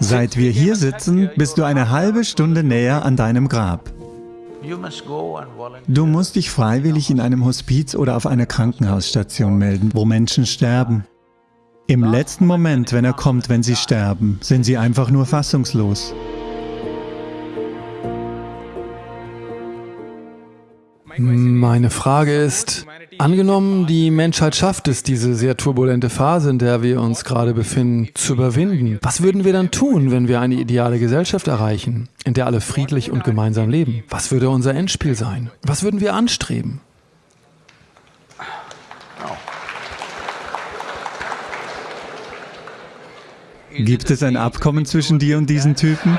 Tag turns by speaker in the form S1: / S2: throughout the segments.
S1: Seit wir hier sitzen, bist du eine halbe Stunde näher an deinem Grab. Du musst dich freiwillig in einem Hospiz oder auf einer Krankenhausstation melden, wo Menschen sterben. Im letzten Moment, wenn er kommt, wenn sie sterben, sind sie einfach nur fassungslos.
S2: Meine Frage ist, angenommen, die Menschheit schafft es, diese sehr turbulente Phase, in der wir uns gerade befinden, zu überwinden. Was würden wir dann tun, wenn wir eine ideale Gesellschaft erreichen, in der alle friedlich und gemeinsam leben? Was würde unser Endspiel sein? Was würden wir anstreben?
S1: Gibt es ein Abkommen zwischen dir und diesen Typen?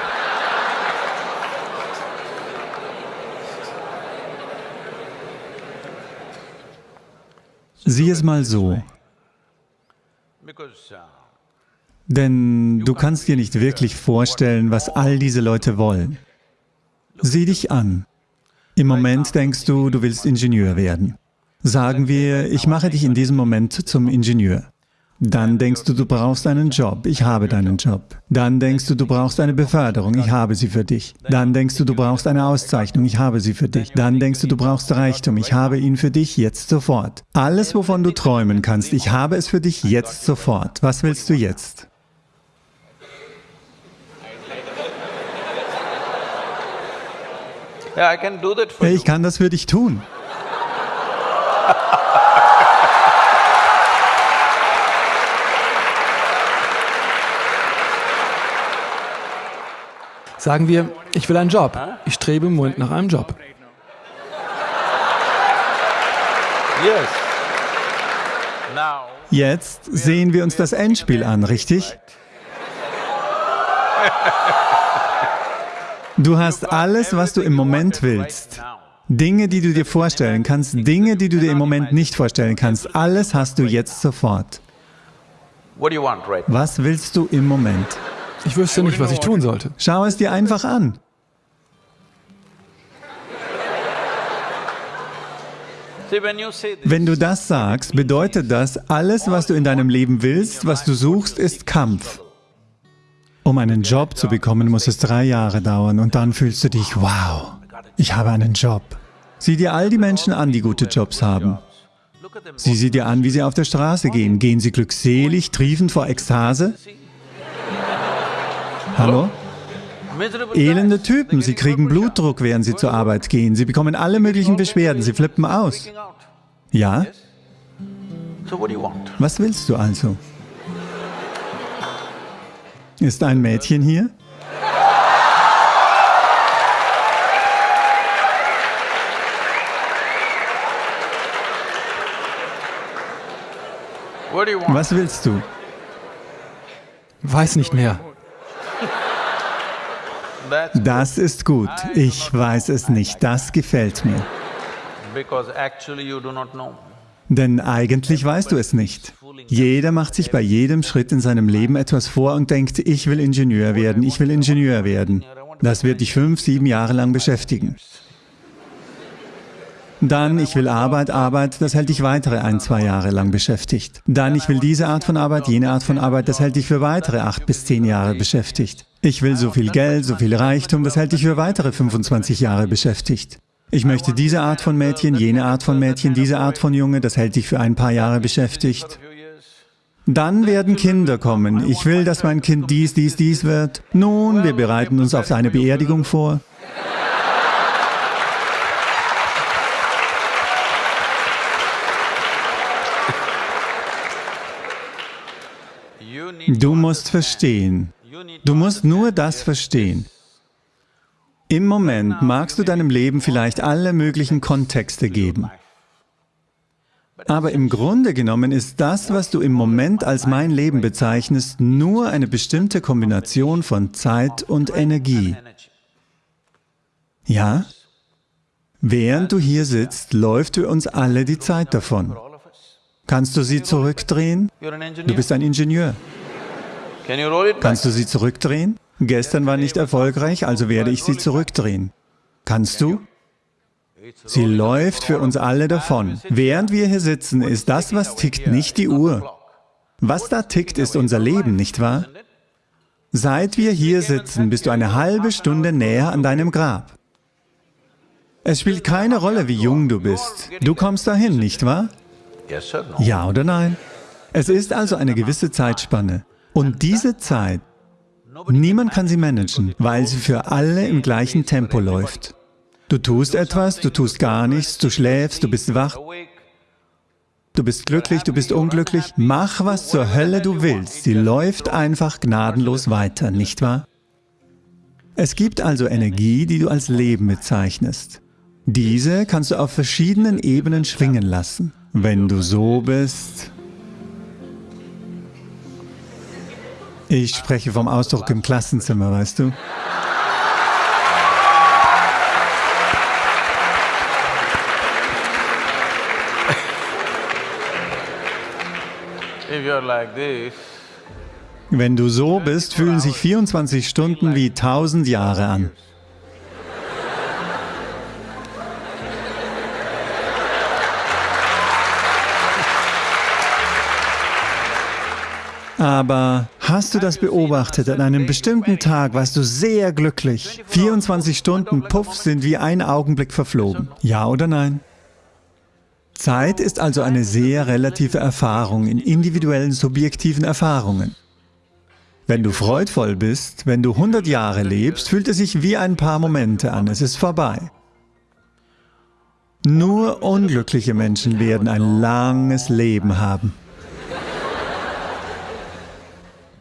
S1: Sieh es mal so. Denn du kannst dir nicht wirklich vorstellen, was all diese Leute wollen. Sieh dich an. Im Moment denkst du, du willst Ingenieur werden. Sagen wir, ich mache dich in diesem Moment zum Ingenieur. Dann denkst du, du brauchst einen Job. Ich habe deinen Job. Dann denkst du, du brauchst eine Beförderung. Ich habe sie für dich. Dann denkst du, du brauchst eine Auszeichnung. Ich habe sie für dich. Dann denkst du, du brauchst Reichtum. Ich habe ihn für dich jetzt sofort. Alles, wovon du träumen kannst, ich habe es für dich jetzt sofort. Was willst du jetzt? Ich kann das für dich tun.
S2: Sagen wir, ich will einen Job. Ich strebe im Moment nach einem Job.
S1: Jetzt sehen wir uns das Endspiel an, richtig? Du hast alles, was du im Moment willst. Dinge, die du dir vorstellen kannst, Dinge, die du dir im Moment nicht vorstellen kannst, alles hast du jetzt sofort. Was willst du im Moment?
S2: Ich wüsste nicht, was ich tun sollte.
S1: Schau es dir einfach an. Wenn du das sagst, bedeutet das, alles, was du in deinem Leben willst, was du suchst, ist Kampf. Um einen Job zu bekommen, muss es drei Jahre dauern und dann fühlst du dich, wow, ich habe einen Job. Sieh dir all die Menschen an, die gute Jobs haben. Sieh sie dir an, wie sie auf der Straße gehen. Gehen sie glückselig, triefend vor Ekstase? Hallo? Elende Typen, sie kriegen Blutdruck, während sie zur Arbeit gehen. Sie bekommen alle möglichen Beschwerden, sie flippen aus. Ja? Was willst du also? Ist ein Mädchen hier? Was willst du?
S2: Weiß nicht mehr.
S1: Das ist gut. Ich weiß es nicht. Das gefällt mir. Denn eigentlich weißt du es nicht. Jeder macht sich bei jedem Schritt in seinem Leben etwas vor und denkt, ich will Ingenieur werden, ich will Ingenieur werden. Das wird dich fünf, sieben Jahre lang beschäftigen. Dann, ich will Arbeit, Arbeit, das hält dich weitere ein, zwei Jahre lang beschäftigt. Dann, ich will diese Art von Arbeit, jene Art von Arbeit, das hält dich für weitere acht bis zehn Jahre beschäftigt. Ich will so viel Geld, so viel Reichtum, das hält dich für weitere 25 Jahre beschäftigt. Ich möchte diese Art von Mädchen, jene Art von Mädchen, diese Art von Junge, das hält dich für ein paar Jahre beschäftigt. Dann werden Kinder kommen. Ich will, dass mein Kind dies, dies, dies wird. Nun, wir bereiten uns auf seine Beerdigung vor. Du musst verstehen, du musst nur das verstehen. Im Moment magst du deinem Leben vielleicht alle möglichen Kontexte geben. Aber im Grunde genommen ist das, was du im Moment als mein Leben bezeichnest, nur eine bestimmte Kombination von Zeit und Energie. Ja? Während du hier sitzt, läuft für uns alle die Zeit davon. Kannst du sie zurückdrehen? Du bist ein Ingenieur. Kannst du sie zurückdrehen? Gestern war nicht erfolgreich, also werde ich sie zurückdrehen. Kannst du? Sie läuft für uns alle davon. Während wir hier sitzen, ist das, was tickt, nicht die Uhr. Was da tickt, ist unser Leben, nicht wahr? Seit wir hier sitzen, bist du eine halbe Stunde näher an deinem Grab. Es spielt keine Rolle, wie jung du bist. Du kommst dahin, nicht wahr? Ja oder nein? Es ist also eine gewisse Zeitspanne. Und diese Zeit, niemand kann sie managen, weil sie für alle im gleichen Tempo läuft. Du tust etwas, du tust gar nichts, du schläfst, du bist wach, du bist glücklich, du bist unglücklich. Mach, was zur Hölle du willst. Sie läuft einfach gnadenlos weiter, nicht wahr? Es gibt also Energie, die du als Leben bezeichnest. Diese kannst du auf verschiedenen Ebenen schwingen lassen. Wenn du so bist... Ich spreche vom Ausdruck im Klassenzimmer, weißt du? Wenn du so bist, fühlen sich 24 Stunden wie 1000 Jahre an. Aber hast du das beobachtet? An einem bestimmten Tag warst du sehr glücklich. 24 Stunden, puff, sind wie ein Augenblick verflogen. Ja oder nein? Zeit ist also eine sehr relative Erfahrung in individuellen, subjektiven Erfahrungen. Wenn du freudvoll bist, wenn du 100 Jahre lebst, fühlt es sich wie ein paar Momente an, es ist vorbei. Nur unglückliche Menschen werden ein langes Leben haben.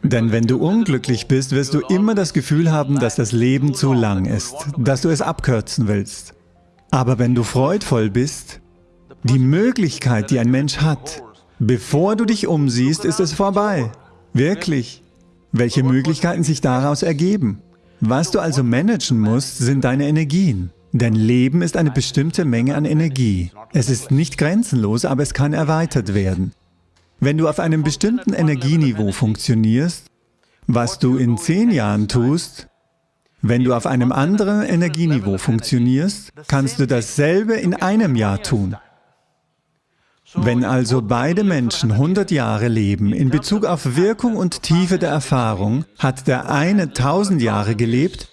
S1: Denn wenn du unglücklich bist, wirst du immer das Gefühl haben, dass das Leben zu lang ist, dass du es abkürzen willst. Aber wenn du freudvoll bist, die Möglichkeit, die ein Mensch hat, bevor du dich umsiehst, ist es vorbei. Wirklich. Welche Möglichkeiten sich daraus ergeben? Was du also managen musst, sind deine Energien. Dein Leben ist eine bestimmte Menge an Energie. Es ist nicht grenzenlos, aber es kann erweitert werden. Wenn du auf einem bestimmten Energieniveau funktionierst, was du in zehn Jahren tust, wenn du auf einem anderen Energieniveau funktionierst, kannst du dasselbe in einem Jahr tun. Wenn also beide Menschen 100 Jahre leben, in Bezug auf Wirkung und Tiefe der Erfahrung, hat der eine 1000 Jahre gelebt,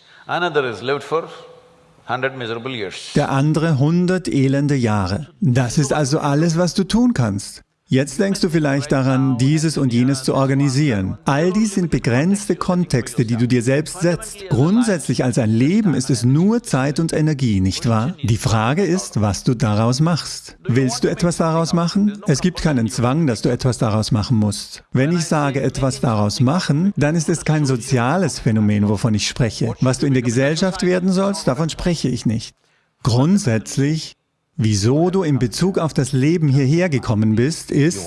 S1: der andere 100 elende Jahre. Das ist also alles, was du tun kannst. Jetzt denkst du vielleicht daran, dieses und jenes zu organisieren. All dies sind begrenzte Kontexte, die du dir selbst setzt. Grundsätzlich als ein Leben ist es nur Zeit und Energie, nicht wahr? Die Frage ist, was du daraus machst. Willst du etwas daraus machen? Es gibt keinen Zwang, dass du etwas daraus machen musst. Wenn ich sage, etwas daraus machen, dann ist es kein soziales Phänomen, wovon ich spreche. Was du in der Gesellschaft werden sollst, davon spreche ich nicht. Grundsätzlich Wieso du in Bezug auf das Leben hierher gekommen bist, ist,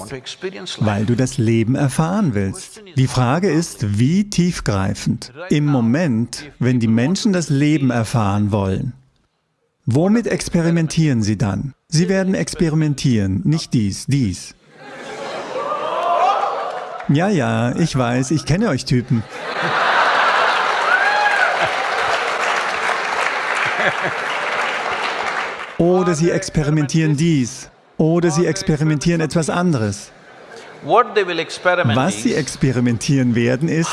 S1: weil du das Leben erfahren willst. Die Frage ist, wie tiefgreifend. Im Moment, wenn die Menschen das Leben erfahren wollen, womit experimentieren sie dann? Sie werden experimentieren, nicht dies, dies. Ja, ja, ich weiß, ich kenne euch Typen. Oder sie experimentieren dies. Oder sie experimentieren etwas anderes. Was sie experimentieren werden, ist,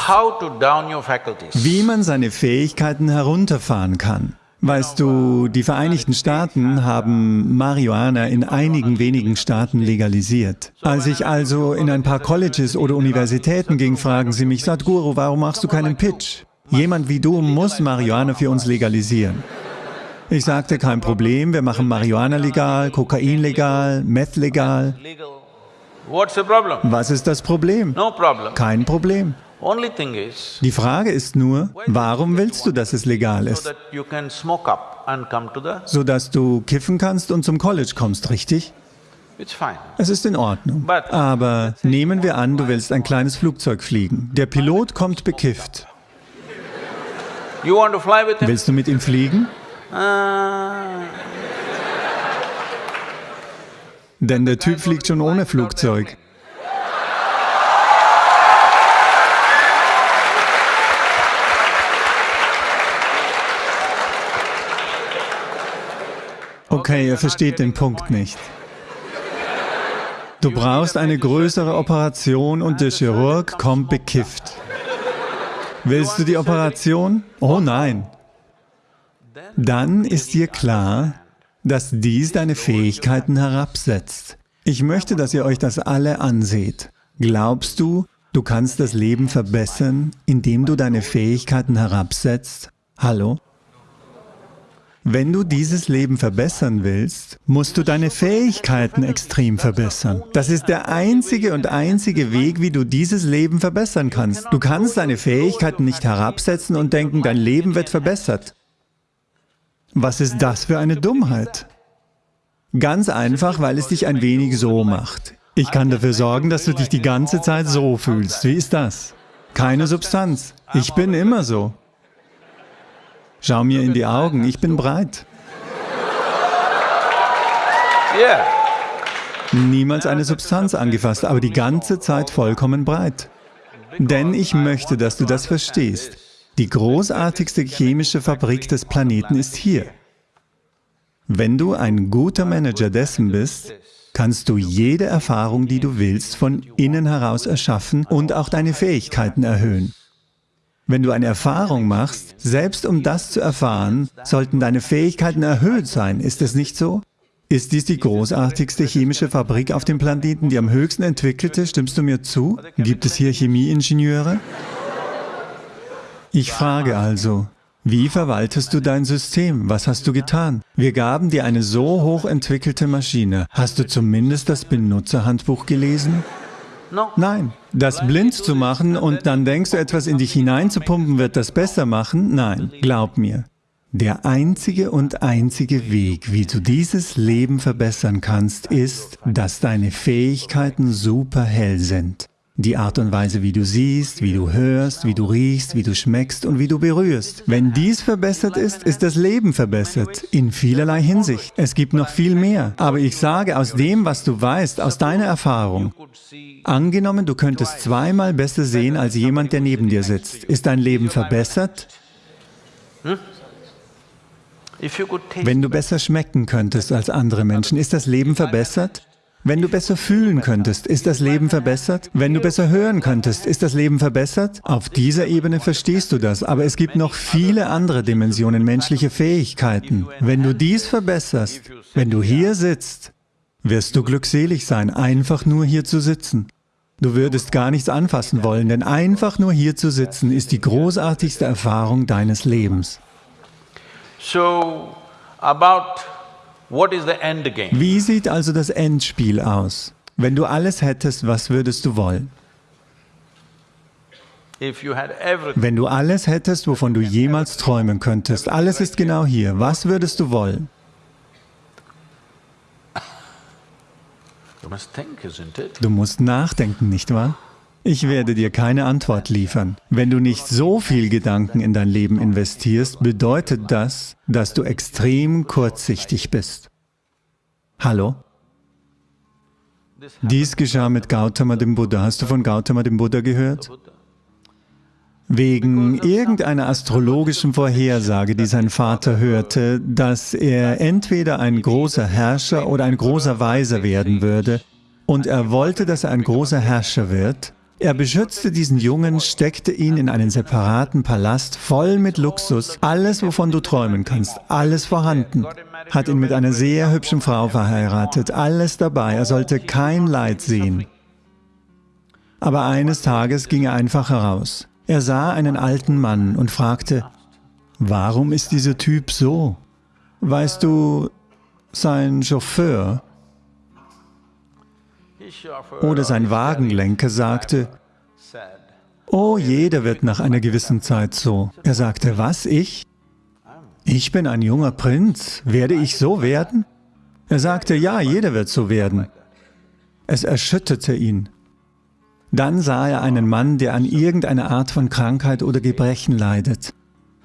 S1: wie man seine Fähigkeiten herunterfahren kann. Weißt du, die Vereinigten Staaten haben Marihuana in einigen wenigen Staaten legalisiert. Als ich also in ein paar Colleges oder Universitäten ging, fragen sie mich, Sadhguru, warum machst du keinen Pitch? Jemand wie du muss Marihuana für uns legalisieren. Ich sagte, kein Problem, wir machen Marihuana legal, Kokain legal, Meth legal. Was ist das Problem? Kein Problem. Die Frage ist nur, warum willst du, dass es legal ist? Sodass du kiffen kannst und zum College kommst, richtig? Es ist in Ordnung. Aber nehmen wir an, du willst ein kleines Flugzeug fliegen. Der Pilot kommt bekifft. Willst du mit ihm fliegen? Ah. Denn der Typ fliegt schon ohne Flugzeug. Okay, ihr versteht den Punkt nicht. Du brauchst eine größere Operation und der Chirurg kommt bekifft. Willst du die Operation? Oh nein. Dann ist dir klar, dass dies deine Fähigkeiten herabsetzt. Ich möchte, dass ihr euch das alle anseht. Glaubst du, du kannst das Leben verbessern, indem du deine Fähigkeiten herabsetzt? Hallo? Wenn du dieses Leben verbessern willst, musst du deine Fähigkeiten extrem verbessern. Das ist der einzige und einzige Weg, wie du dieses Leben verbessern kannst. Du kannst deine Fähigkeiten nicht herabsetzen und denken, dein Leben wird verbessert. Was ist das für eine Dummheit? Ganz einfach, weil es dich ein wenig so macht. Ich kann dafür sorgen, dass du dich die ganze Zeit so fühlst. Wie ist das? Keine Substanz. Ich bin immer so. Schau mir in die Augen, ich bin breit. Niemals eine Substanz angefasst, aber die ganze Zeit vollkommen breit. Denn ich möchte, dass du das verstehst. Die großartigste chemische Fabrik des Planeten ist hier. Wenn du ein guter Manager dessen bist, kannst du jede Erfahrung, die du willst, von innen heraus erschaffen und auch deine Fähigkeiten erhöhen. Wenn du eine Erfahrung machst, selbst um das zu erfahren, sollten deine Fähigkeiten erhöht sein. Ist es nicht so? Ist dies die großartigste chemische Fabrik auf dem Planeten, die am höchsten entwickelte? Stimmst du mir zu? Gibt es hier Chemieingenieure? Ich frage also, wie verwaltest du dein System? Was hast du getan? Wir gaben dir eine so hochentwickelte Maschine. Hast du zumindest das Benutzerhandbuch gelesen? Nein. Das blind zu machen und dann denkst du, etwas in dich hineinzupumpen wird das besser machen? Nein, glaub mir. Der einzige und einzige Weg, wie du dieses Leben verbessern kannst, ist, dass deine Fähigkeiten super hell sind. Die Art und Weise, wie du siehst, wie du hörst, wie du riechst, wie du schmeckst und wie du berührst. Wenn dies verbessert ist, ist das Leben verbessert, in vielerlei Hinsicht. Es gibt noch viel mehr. Aber ich sage aus dem, was du weißt, aus deiner Erfahrung, angenommen, du könntest zweimal besser sehen als jemand, der neben dir sitzt. Ist dein Leben verbessert? Wenn du besser schmecken könntest als andere Menschen, ist das Leben verbessert? Wenn du besser fühlen könntest, ist das Leben verbessert? Wenn du besser hören könntest, ist das Leben verbessert? Auf dieser Ebene verstehst du das, aber es gibt noch viele andere Dimensionen, menschliche Fähigkeiten. Wenn du dies verbesserst, wenn du hier sitzt, wirst du glückselig sein, einfach nur hier zu sitzen. Du würdest gar nichts anfassen wollen, denn einfach nur hier zu sitzen ist die großartigste Erfahrung deines Lebens.
S3: So, about
S1: wie sieht also das Endspiel aus? Wenn du alles hättest, was würdest du wollen? Wenn du alles hättest, wovon du jemals träumen könntest, alles ist genau hier, was würdest du wollen? Du musst nachdenken, nicht wahr? Ich werde dir keine Antwort liefern. Wenn du nicht so viel Gedanken in dein Leben investierst, bedeutet das, dass du extrem kurzsichtig bist. Hallo? Dies geschah mit Gautama dem Buddha. Hast du von Gautama dem Buddha gehört? Wegen irgendeiner astrologischen Vorhersage, die sein Vater hörte, dass er entweder ein großer Herrscher oder ein großer Weiser werden würde, und er wollte, dass er ein großer Herrscher wird, er beschützte diesen Jungen, steckte ihn in einen separaten Palast, voll mit Luxus, alles, wovon du träumen kannst, alles vorhanden. Hat ihn mit einer sehr hübschen Frau verheiratet, alles dabei, er sollte kein Leid sehen. Aber eines Tages ging er einfach heraus. Er sah einen alten Mann und fragte, warum ist dieser Typ so? Weißt du, sein Chauffeur oder sein Wagenlenker sagte, Oh, jeder wird nach einer gewissen Zeit so. Er sagte, was, ich? Ich bin ein junger Prinz, werde ich so werden? Er sagte, ja, jeder wird so werden. Es erschütterte ihn. Dann sah er einen Mann, der an irgendeiner Art von Krankheit oder Gebrechen leidet.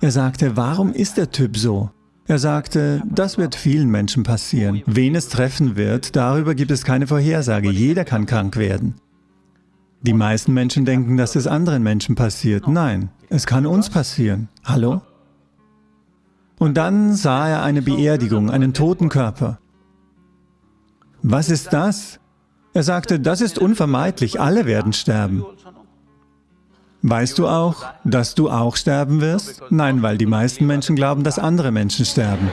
S1: Er sagte, warum ist der Typ so? Er sagte, das wird vielen Menschen passieren. Wen es treffen wird, darüber gibt es keine Vorhersage. Jeder kann krank werden. Die meisten Menschen denken, dass es anderen Menschen passiert. Nein, es kann uns passieren. Hallo? Und dann sah er eine Beerdigung, einen toten Körper. Was ist das? Er sagte, das ist unvermeidlich, alle werden sterben. Weißt du auch, dass du auch sterben wirst? Nein, weil die meisten Menschen glauben, dass andere Menschen sterben.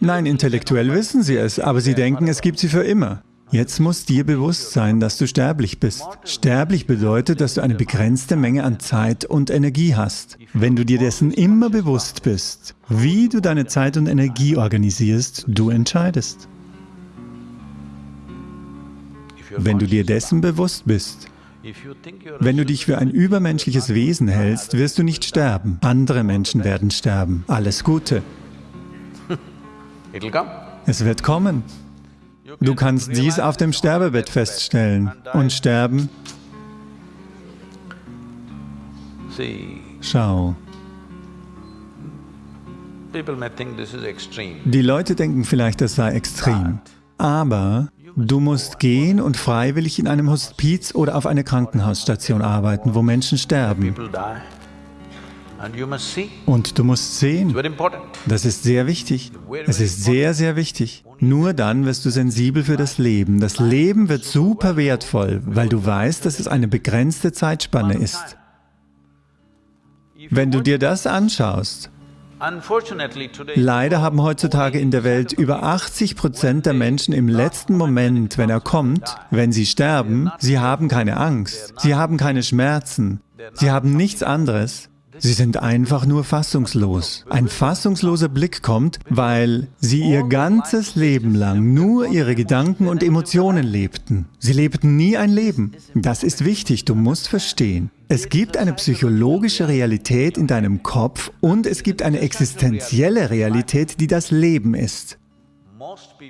S1: Nein, intellektuell wissen sie es, aber sie denken, es gibt sie für immer. Jetzt muss dir bewusst sein, dass du sterblich bist. Sterblich bedeutet, dass du eine begrenzte Menge an Zeit und Energie hast. Wenn du dir dessen immer bewusst bist, wie du deine Zeit und Energie organisierst, du entscheidest. Wenn du dir dessen bewusst bist, wenn du dich für ein übermenschliches Wesen hältst, wirst du nicht sterben. Andere Menschen werden sterben. Alles Gute. Es wird kommen. Du kannst dies auf dem Sterbebett feststellen und sterben. Schau. Die Leute denken vielleicht, das sei extrem. Aber du musst gehen und freiwillig in einem Hospiz oder auf einer Krankenhausstation arbeiten, wo Menschen sterben. Und du musst sehen, das ist sehr wichtig. Es ist sehr, sehr wichtig. Nur dann wirst du sensibel für das Leben. Das Leben wird super wertvoll, weil du weißt, dass es eine begrenzte Zeitspanne ist. Wenn du dir das anschaust, Leider haben heutzutage in der Welt über 80 Prozent der Menschen im letzten Moment, wenn er kommt, wenn sie sterben, sie haben keine Angst, sie haben keine Schmerzen, sie haben nichts anderes, Sie sind einfach nur fassungslos. Ein fassungsloser Blick kommt, weil sie ihr ganzes Leben lang nur ihre Gedanken und Emotionen lebten. Sie lebten nie ein Leben. Das ist wichtig, du musst verstehen. Es gibt eine psychologische Realität in deinem Kopf und es gibt eine existenzielle Realität, die das Leben ist.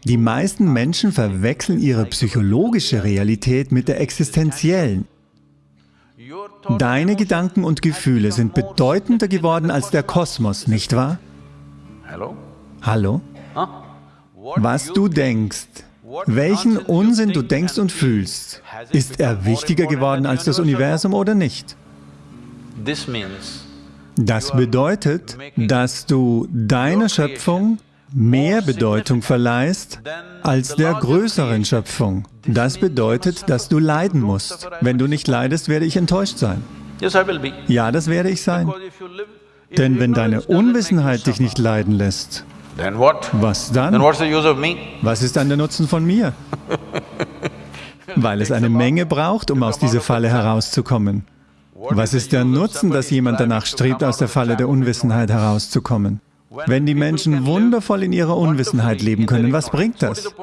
S1: Die meisten Menschen verwechseln ihre psychologische Realität mit der existenziellen. Deine Gedanken und Gefühle sind bedeutender geworden als der Kosmos, nicht wahr? Hallo? Was du denkst, welchen Unsinn du denkst und fühlst, ist er wichtiger geworden als das Universum oder nicht? Das bedeutet, dass du deiner Schöpfung mehr Bedeutung verleihst als der größeren Schöpfung. Das bedeutet, dass du leiden musst. Wenn du nicht leidest, werde ich enttäuscht sein. Ja, das werde ich sein. Denn wenn deine Unwissenheit dich nicht leiden lässt, was dann? Was ist dann der Nutzen von mir? Weil es eine Menge braucht, um aus dieser Falle herauszukommen. Was ist der Nutzen, dass jemand danach strebt, aus der Falle der Unwissenheit herauszukommen? Wenn die Menschen wundervoll in ihrer Unwissenheit leben können, was bringt das?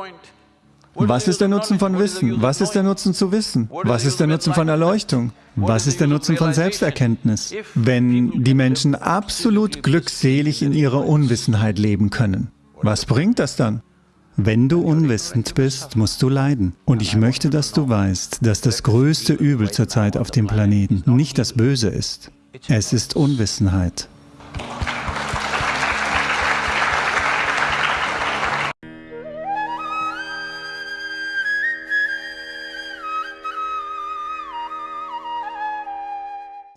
S1: Was ist der Nutzen von Wissen? Was ist der Nutzen zu wissen? Was ist der Nutzen von Erleuchtung? Was ist der Nutzen von Selbsterkenntnis? Wenn die Menschen absolut glückselig in ihrer Unwissenheit leben können, was bringt das dann? Wenn du unwissend bist, musst du leiden. Und ich möchte, dass du weißt, dass das größte Übel zurzeit auf dem Planeten nicht das Böse ist. Es ist Unwissenheit.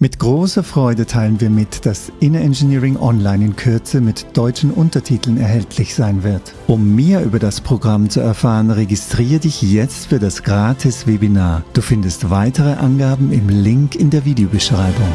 S1: Mit großer Freude teilen wir mit, dass Inner Engineering Online in Kürze mit deutschen Untertiteln erhältlich sein wird. Um mehr über das Programm zu erfahren, registriere dich jetzt für das Gratis-Webinar. Du findest weitere Angaben im Link in der Videobeschreibung.